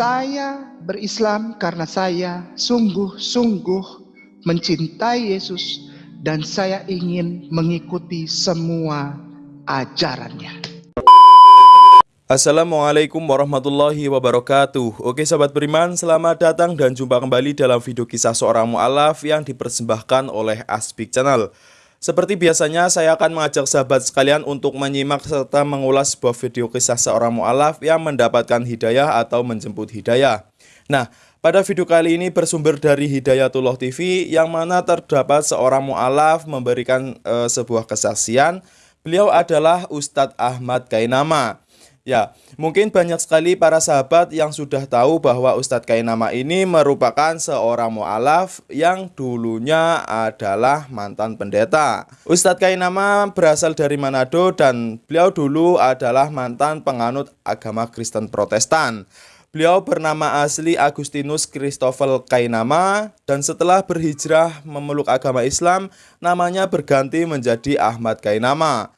Saya berislam karena saya sungguh-sungguh mencintai Yesus dan saya ingin mengikuti semua ajarannya. Assalamualaikum warahmatullahi wabarakatuh Oke sahabat beriman, selamat datang dan jumpa kembali dalam video kisah seorang mu'alaf yang dipersembahkan oleh Aspik Channel Seperti biasanya, saya akan mengajak sahabat sekalian untuk menyimak serta mengulas sebuah video kisah seorang mu'alaf yang mendapatkan hidayah atau menjemput hidayah. Nah, pada video kali ini bersumber dari Hidayatullah TV yang mana terdapat seorang mu'alaf memberikan e, sebuah kesaksian. Beliau adalah Ustadz Ahmad Kainama Ya, mungkin banyak sekali para sahabat yang sudah tahu bahwa Ustadz Kainama ini merupakan seorang mu'alaf yang dulunya adalah mantan pendeta. Ustadz Kainama berasal dari Manado dan beliau dulu adalah mantan penganut agama Kristen Protestan. Beliau bernama asli Agustinus Christoffel Kainama dan setelah berhijrah memeluk agama Islam, namanya berganti menjadi Ahmad Kainama.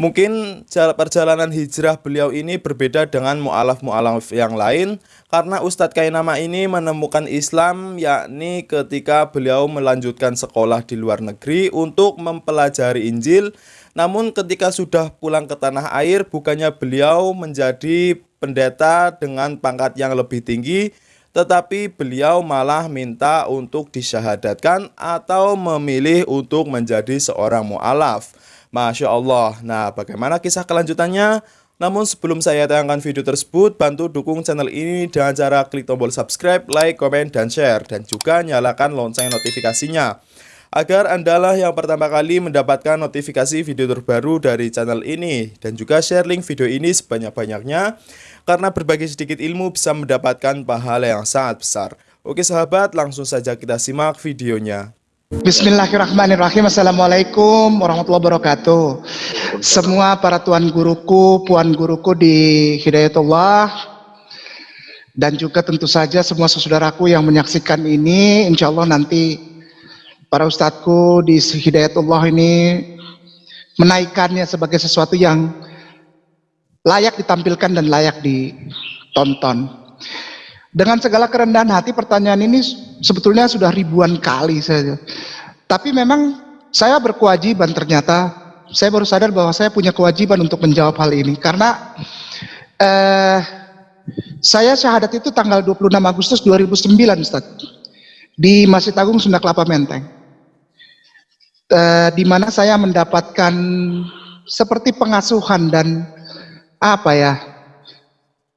Mungkin perjalanan hijrah beliau ini berbeda dengan mu'alaf-mu'alaf yang lain karena Ustadz Kainama ini menemukan Islam yakni ketika beliau melanjutkan sekolah di luar negeri untuk mempelajari Injil. Namun ketika sudah pulang ke tanah air bukannya beliau menjadi pendeta dengan pangkat yang lebih tinggi tetapi beliau malah minta untuk disyahadatkan atau memilih untuk menjadi seorang mu'alaf Masya Allah. Nah, bagaimana kisah kelanjutannya? Namun sebelum saya tayangkan video tersebut, bantu dukung channel ini dengan cara klik tombol subscribe, like, komen, dan share. Dan juga nyalakan lonceng notifikasinya. Agar Andalah yang pertama kali mendapatkan notifikasi video terbaru dari channel ini. Dan juga share link video ini sebanyak-banyaknya. Karena berbagi sedikit ilmu bisa mendapatkan pahala yang sangat besar. Oke sahabat, langsung saja kita simak videonya. Bismillahirrahmanirrahim. Assalamualaikum warahmatullahi wabarakatuh. Semua para tuan guruku, puan guruku di Hidayatullah Dan juga tentu saja semua saudaraku yang menyaksikan ini Insya Allah nanti para ustadku di Hidayatullah ini Menaikkannya sebagai sesuatu yang layak ditampilkan dan layak ditonton dengan segala kerendahan hati pertanyaan ini sebetulnya sudah ribuan kali saja. Tapi memang saya berkewajiban ternyata saya baru sadar bahwa saya punya kewajiban untuk menjawab hal ini. Karena eh, saya syahadat itu tanggal 26 Agustus 2009 Ustaz. Di Masjid Agung Sunda Kelapa Menteng. Eh, di mana saya mendapatkan seperti pengasuhan dan apa ya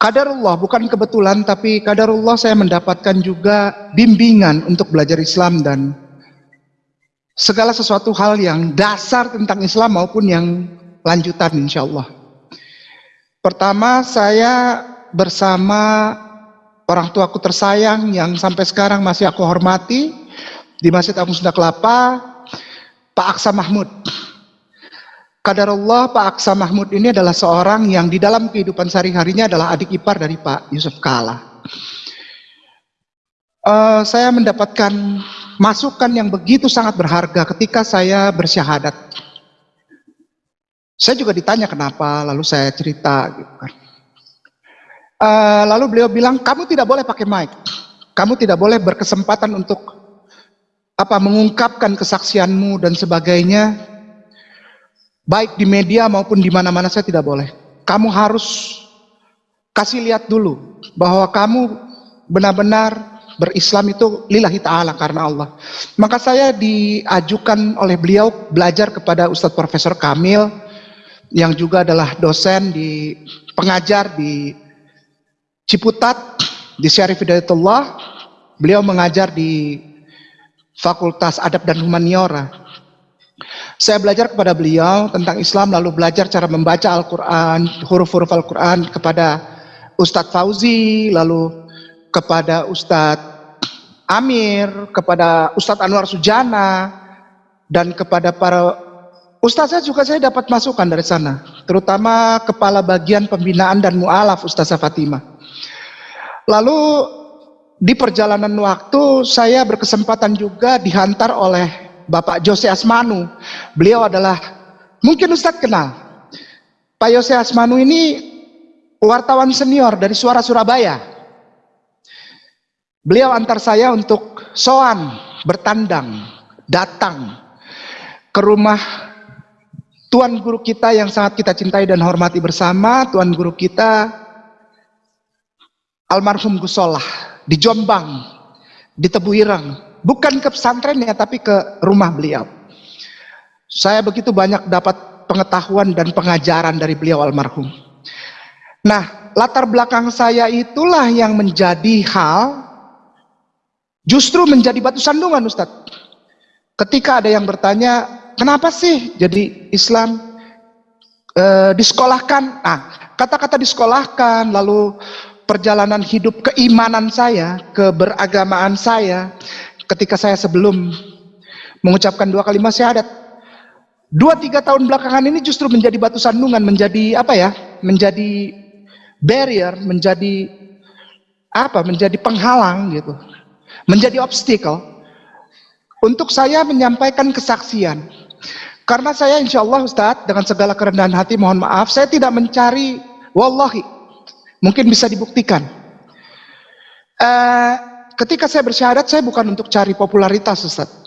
Kadarullah bukan kebetulan tapi kadarullah saya mendapatkan juga bimbingan untuk belajar Islam dan segala sesuatu hal yang dasar tentang Islam maupun yang lanjutan insya Allah. Pertama saya bersama orang tuaku tersayang yang sampai sekarang masih aku hormati di Masjid Agung Sunda Kelapa, Pak Aksa Mahmud. Kadarullah Pak Aksa Mahmud ini adalah seorang yang di dalam kehidupan sehari-harinya adalah adik ipar dari Pak Yusuf Kala. Uh, saya mendapatkan masukan yang begitu sangat berharga ketika saya bersyahadat. Saya juga ditanya kenapa, lalu saya cerita gitu. Uh, lalu beliau bilang, kamu tidak boleh pakai mic, kamu tidak boleh berkesempatan untuk apa mengungkapkan kesaksianmu dan sebagainya baik di media maupun di mana-mana saya tidak boleh. Kamu harus kasih lihat dulu bahwa kamu benar-benar berislam itu lillahi ta'ala karena Allah. Maka saya diajukan oleh beliau belajar kepada Ustadz Profesor Kamil yang juga adalah dosen di pengajar di Ciputat di Syarif Hidayatullah. Beliau mengajar di Fakultas Adab dan Humaniora saya belajar kepada beliau tentang Islam lalu belajar cara membaca Al-Quran, huruf-huruf Al-Quran kepada Ustadz Fauzi, lalu kepada Ustadz Amir, kepada Ustadz Anwar Sujana, dan kepada para Ustazah juga saya dapat masukan dari sana, terutama kepala bagian pembinaan dan mu'alaf Ustazah Fatimah. Lalu di perjalanan waktu saya berkesempatan juga dihantar oleh Bapak Jose Asmanu. Beliau adalah, mungkin Ustadz kenal. Pak Jose Asmanu ini wartawan senior dari Suara Surabaya. Beliau antar saya untuk soan, bertandang, datang ke rumah Tuan guru kita yang sangat kita cintai dan hormati bersama, Tuan guru kita almarhum Gusolah di Jombang, di Tebuirang. Bukan ke pesantrennya tapi ke rumah beliau. Saya begitu banyak dapat pengetahuan dan pengajaran dari beliau almarhum. Nah, latar belakang saya itulah yang menjadi hal justru menjadi batu sandungan Ustadz. Ketika ada yang bertanya, kenapa sih jadi Islam e, disekolahkan? Nah, kata-kata disekolahkan, lalu perjalanan hidup keimanan saya, keberagamaan saya, ketika saya sebelum mengucapkan dua kalimat syahadat, dua tiga tahun belakangan ini justru menjadi batu sandungan, menjadi apa ya? Menjadi barrier, menjadi apa? Menjadi penghalang gitu menjadi obstacle untuk saya menyampaikan kesaksian. Karena saya insya Allah Ustadz dengan segala kerendahan hati mohon maaf saya tidak mencari wallahi mungkin bisa dibuktikan. Uh, ketika saya bersyahadat saya bukan untuk cari popularitas Ustadz.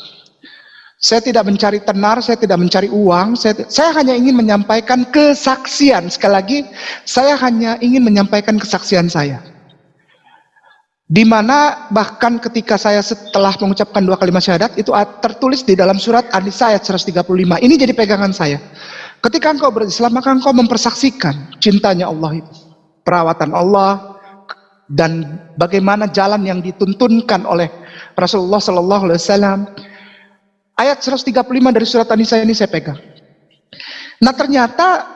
Saya tidak mencari tenar, saya tidak mencari uang, saya, saya hanya ingin menyampaikan kesaksian. Sekali lagi, saya hanya ingin menyampaikan kesaksian saya. Di mana bahkan ketika saya setelah mengucapkan dua kalimat syahadat itu tertulis di dalam surat An-Nisa ayat 135. Ini jadi pegangan saya. Ketika engkau berislam maka engkau mempersaksikan cintanya Allah itu. Perawatan Allah dan bagaimana jalan yang dituntunkan oleh Rasulullah sallallahu alaihi wasallam. Ayat 135 dari surat An-Nisa ini saya pegang. Nah, ternyata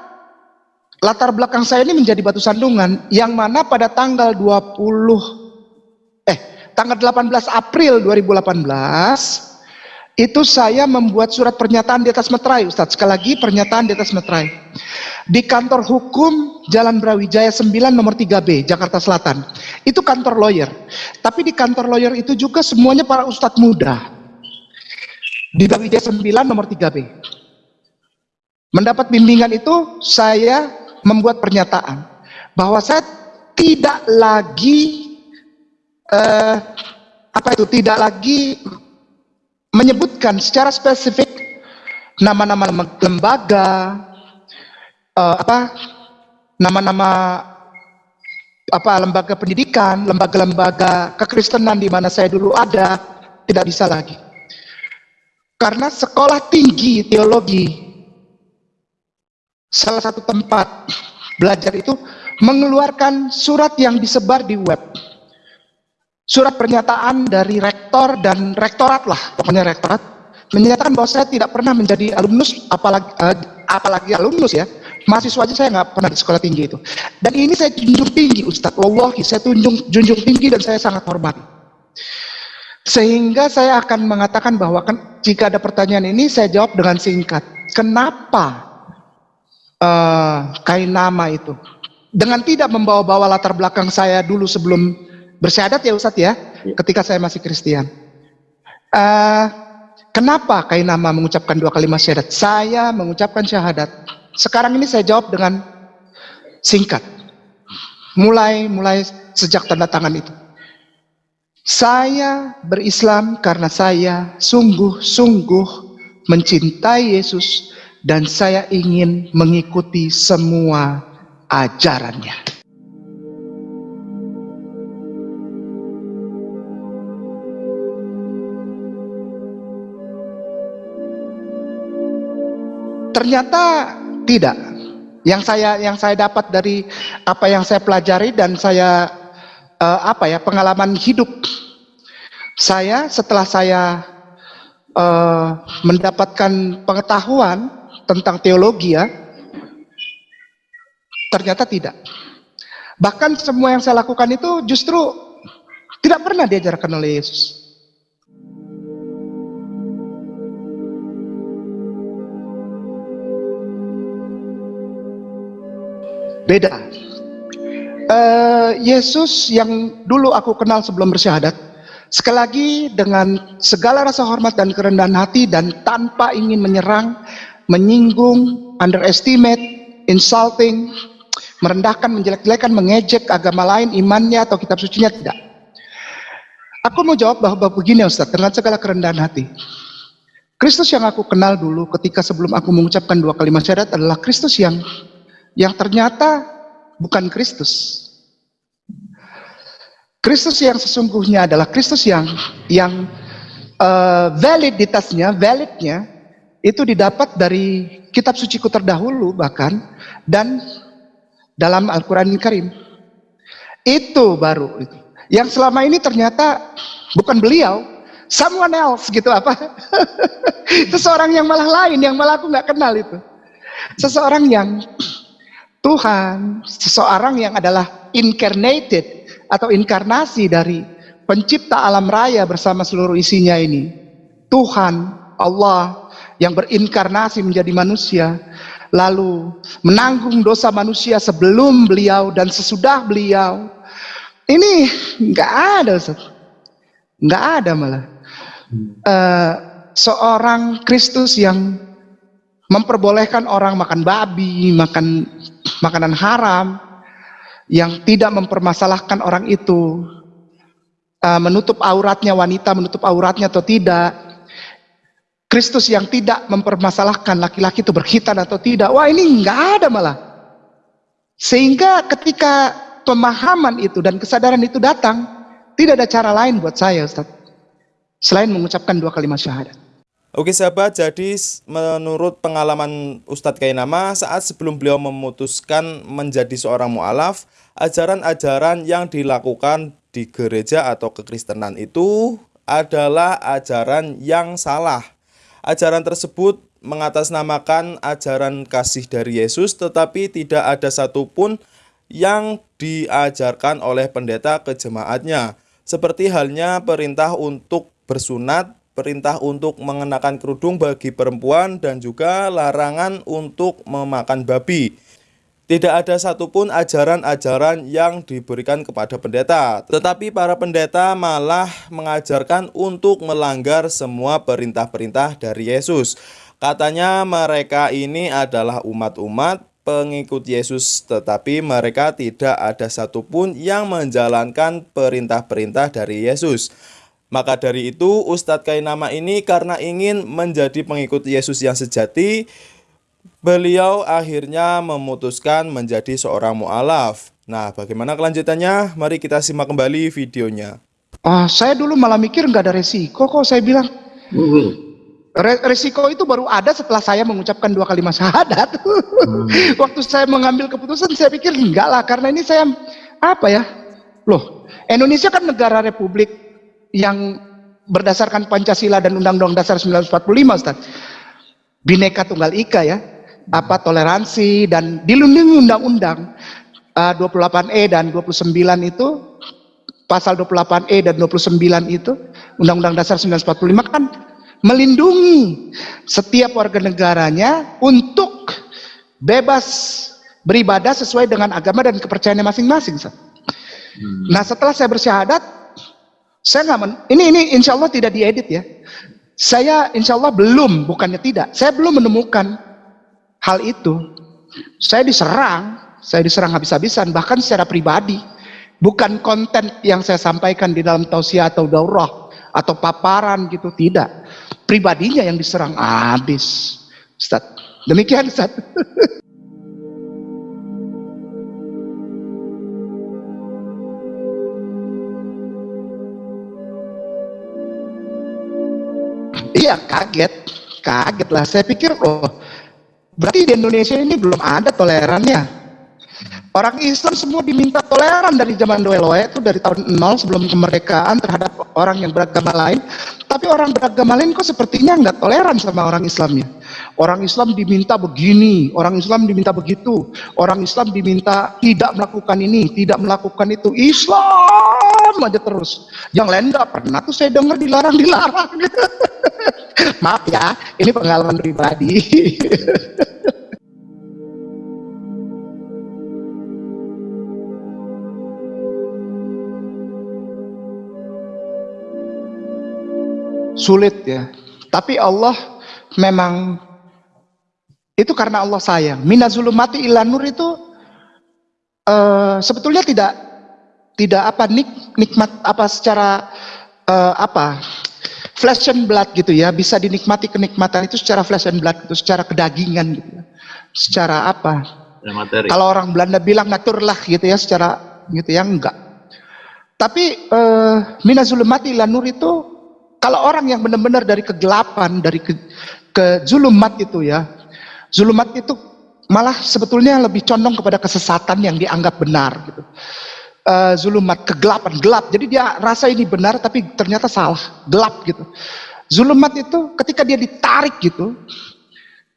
latar belakang saya ini menjadi batu sandungan yang mana pada tanggal 20 tanggal 18 April 2018 itu saya membuat surat pernyataan di atas meterai Ustadz sekali lagi pernyataan di atas meterai. Di kantor hukum Jalan Brawijaya 9 nomor 3B Jakarta Selatan. Itu kantor lawyer. Tapi di kantor lawyer itu juga semuanya para ustadz muda. Di Brawijaya 9 nomor 3B mendapat bimbingan itu saya membuat pernyataan bahwa saya tidak lagi uh, apa itu tidak lagi menyebutkan secara spesifik nama-nama lembaga uh, apa nama-nama apa lembaga pendidikan, lembaga-lembaga kekristenan di mana saya dulu ada tidak bisa lagi. Karena sekolah tinggi teologi salah satu tempat belajar itu mengeluarkan surat yang disebar di web surat pernyataan dari rektor dan rektorat lah, pokoknya rektorat, menyatakan bahwa saya tidak pernah menjadi alumnus, apalagi, uh, apalagi alumnus ya, mahasiswa aja saya nggak pernah di sekolah tinggi itu. Dan ini saya junjung tinggi Ustadz, wallahi saya tunjung, junjung tinggi dan saya sangat hormati. Sehingga saya akan mengatakan bahwa kan, jika ada pertanyaan ini saya jawab dengan singkat. Kenapa uh, kain nama itu? Dengan tidak membawa-bawa latar belakang saya dulu sebelum bersyahadat ya Ustadz ya, ya, ketika saya masih Kristen. Uh, kenapa Kainama mengucapkan dua kalimat syahadat? Saya mengucapkan syahadat. Sekarang ini saya jawab dengan singkat. Mulai mulai sejak tanda tangan itu. Saya berislam karena saya sungguh-sungguh mencintai Yesus dan saya ingin mengikuti semua ajarannya. Ternyata tidak. Yang saya yang saya dapat dari apa yang saya pelajari dan saya uh, apa ya pengalaman hidup saya setelah saya uh, mendapatkan pengetahuan tentang teologi ya ternyata tidak. Bahkan semua yang saya lakukan itu justru tidak pernah diajarkan oleh Yesus. Beda. Uh, Yesus yang dulu aku kenal sebelum bersyahadat, sekali lagi dengan segala rasa hormat dan kerendahan hati dan tanpa ingin menyerang, menyinggung, underestimate, insulting, merendahkan, menjelek-jelekan, mengejek agama lain, imannya atau kitab sucinya tidak. Aku mau jawab bahwa begini Ustaz, dengan segala kerendahan hati. Kristus yang aku kenal dulu ketika sebelum aku mengucapkan dua kalimat syahadat adalah Kristus yang yang ternyata bukan Kristus. Kristus yang sesungguhnya adalah Kristus yang yang uh, validitasnya, validnya itu didapat dari kitab suciku terdahulu bahkan dan dalam Al-Qur'an Karim. Itu baru itu. Yang selama ini ternyata bukan beliau, someone else gitu apa? Seseorang yang malah lain yang malah aku nggak kenal itu. Seseorang yang Tuhan, seseorang yang adalah incarnated atau inkarnasi dari pencipta alam raya bersama seluruh isinya ini. Tuhan, Allah yang berinkarnasi menjadi manusia, lalu menanggung dosa manusia sebelum beliau dan sesudah beliau. Ini nggak ada, nggak ada malah. Uh, seorang Kristus yang memperbolehkan orang makan babi, makan makanan haram, yang tidak mempermasalahkan orang itu, uh, menutup auratnya wanita, menutup auratnya atau tidak, Kristus yang tidak mempermasalahkan laki-laki itu berkhitan atau tidak, wah ini nggak ada malah. Sehingga ketika pemahaman itu dan kesadaran itu datang, tidak ada cara lain buat saya Ustaz, selain mengucapkan dua kalimat syahadat. Oke sahabat, jadi menurut pengalaman Ustadz Kainama saat sebelum beliau memutuskan menjadi seorang mu'alaf, ajaran-ajaran yang dilakukan di gereja atau kekristenan itu adalah ajaran yang salah. Ajaran tersebut mengatasnamakan ajaran kasih dari Yesus tetapi tidak ada satupun yang diajarkan oleh pendeta ke jemaatnya. Seperti halnya perintah untuk bersunat perintah untuk mengenakan kerudung bagi perempuan dan juga larangan untuk memakan babi. Tidak ada satupun ajaran-ajaran yang diberikan kepada pendeta, tetapi para pendeta malah mengajarkan untuk melanggar semua perintah-perintah dari Yesus. Katanya mereka ini adalah umat-umat pengikut Yesus, tetapi mereka tidak ada satupun yang menjalankan perintah-perintah dari Yesus. Maka dari itu Ustadz Kainama ini karena ingin menjadi pengikut Yesus yang sejati, beliau akhirnya memutuskan menjadi seorang mu'alaf. Nah bagaimana kelanjutannya? Mari kita simak kembali videonya. Ah, saya dulu malah mikir nggak ada resiko kok saya bilang. Re resiko itu baru ada setelah saya mengucapkan dua kalimat syahadat. Hmm. Waktu saya mengambil keputusan saya pikir enggak lah karena ini saya apa ya? Loh, Indonesia kan negara republik yang berdasarkan Pancasila dan Undang-Undang Dasar 1945 Ustaz. Bineka Tunggal Ika ya. Apa toleransi dan dilindungi undang-undang uh, 28E dan 29 itu pasal 28E dan 29 itu Undang-Undang Dasar 1945 kan melindungi setiap warga negaranya untuk bebas beribadah sesuai dengan agama dan kepercayaannya masing-masing. Hmm. Nah setelah saya bersyahadat saya nggak ini ini insya Allah tidak diedit ya. Saya insya Allah belum, bukannya tidak. Saya belum menemukan hal itu. Saya diserang, saya diserang habis-habisan, bahkan secara pribadi. Bukan konten yang saya sampaikan di dalam tausiah atau daurah atau paparan gitu, tidak. Pribadinya yang diserang habis. Ustaz. Demikian Ustaz. Iya kaget, kaget lah. Saya pikir oh berarti di Indonesia ini belum ada tolerannya. Orang Islam semua diminta toleran dari zaman Doeloe itu dari tahun 0 sebelum kemerdekaan terhadap orang yang beragama lain. Tapi orang beragama lain kok sepertinya nggak toleran sama orang Islamnya. Orang Islam diminta begini, orang Islam diminta begitu, orang Islam diminta tidak melakukan ini, tidak melakukan itu. Islam aja terus. Yang lain nggak pernah tuh saya dengar dilarang-dilarang. Maaf ya, ini pengalaman pribadi. Sulit ya. Tapi Allah memang itu karena Allah sayang. Minazulumati ilanur itu uh, sebetulnya tidak tidak apa nik, nikmat apa secara uh, apa flesh and blood gitu ya bisa dinikmati kenikmatan itu secara flesh and blood itu secara kedagingan gitu ya. secara apa materi. kalau orang Belanda bilang naturlah gitu ya secara gitu ya enggak tapi uh, minazulumati lanur itu kalau orang yang benar-benar dari kegelapan dari ke, ke zulumat itu ya zulumat itu malah sebetulnya lebih condong kepada kesesatan yang dianggap benar gitu uh, zulumat kegelapan gelap. Jadi dia rasa ini benar tapi ternyata salah. Gelap gitu. Zulumat itu ketika dia ditarik gitu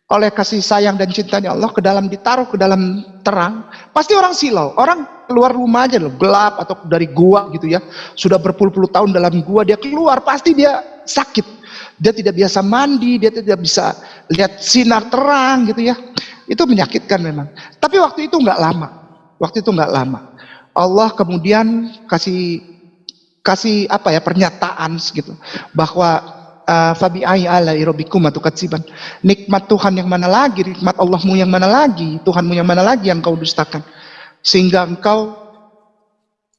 oleh kasih sayang dan cintanya Allah ke dalam ditaruh ke dalam terang pasti orang silau. Orang keluar rumah aja loh gelap atau dari gua gitu ya. Sudah berpuluh-puluh tahun dalam gua dia keluar pasti dia sakit. Dia tidak biasa mandi dia tidak bisa lihat sinar terang gitu ya. Itu menyakitkan memang. Tapi waktu itu nggak lama waktu itu nggak lama Allah kemudian kasih kasih apa ya pernyataan gitu bahwa uh, fabi ala katsiban nikmat Tuhan yang mana lagi? Nikmat Allahmu yang mana lagi? Tuhanmu yang mana lagi yang kau dustakan? Sehingga engkau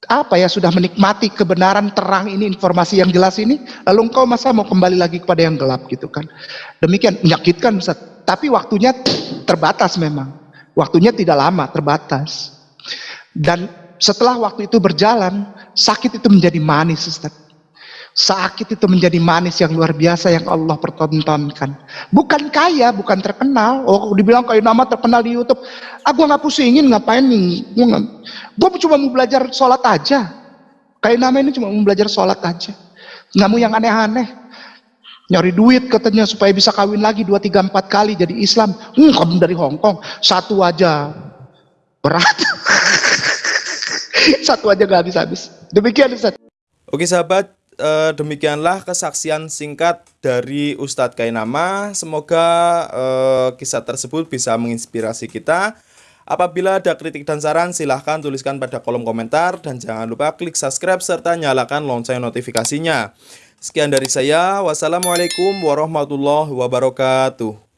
apa ya sudah menikmati kebenaran terang ini informasi yang jelas ini lalu engkau masa mau kembali lagi kepada yang gelap gitu kan? Demikian menyakitkan Ustaz. Tapi waktunya terbatas memang. Waktunya tidak lama terbatas. Dan setelah waktu itu berjalan, sakit itu menjadi manis, Ustaz. Sakit itu menjadi manis yang luar biasa yang Allah pertontonkan. Bukan kaya, bukan terkenal. Oh, dibilang kayak nama terkenal di YouTube. Ah, gue nggak pusingin ngapain nih. Gue gue cuma mau belajar sholat aja. Kayak nama ini cuma mau belajar sholat aja. Nggak mau yang aneh-aneh. Nyari duit katanya supaya bisa kawin lagi dua tiga empat kali jadi Islam. Hmm, kamu dari Hong Kong satu aja berat. Satu aja gak habis-habis. Demikian Ustaz. Oke sahabat, eh, demikianlah kesaksian singkat dari Ustadz Kainama. Semoga eh, kisah tersebut bisa menginspirasi kita. Apabila ada kritik dan saran, silahkan tuliskan pada kolom komentar. Dan jangan lupa klik subscribe serta nyalakan lonceng notifikasinya. Sekian dari saya. Wassalamualaikum warahmatullahi wabarakatuh.